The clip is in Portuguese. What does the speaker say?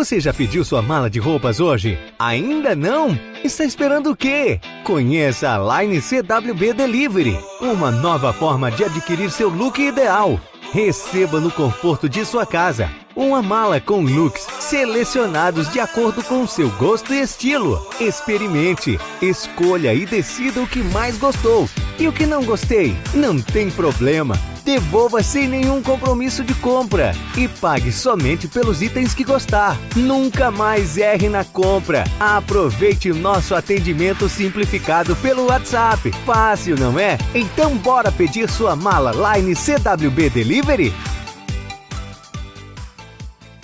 Você já pediu sua mala de roupas hoje? Ainda não? Está esperando o quê? Conheça a Line CWB Delivery, uma nova forma de adquirir seu look ideal. Receba no conforto de sua casa uma mala com looks selecionados de acordo com seu gosto e estilo. Experimente, escolha e decida o que mais gostou. E o que não gostei? Não tem problema. Devolva sem nenhum compromisso de compra e pague somente pelos itens que gostar. Nunca mais erre na compra. Aproveite nosso atendimento simplificado pelo WhatsApp. Fácil, não é? Então bora pedir sua mala Line CWB Delivery?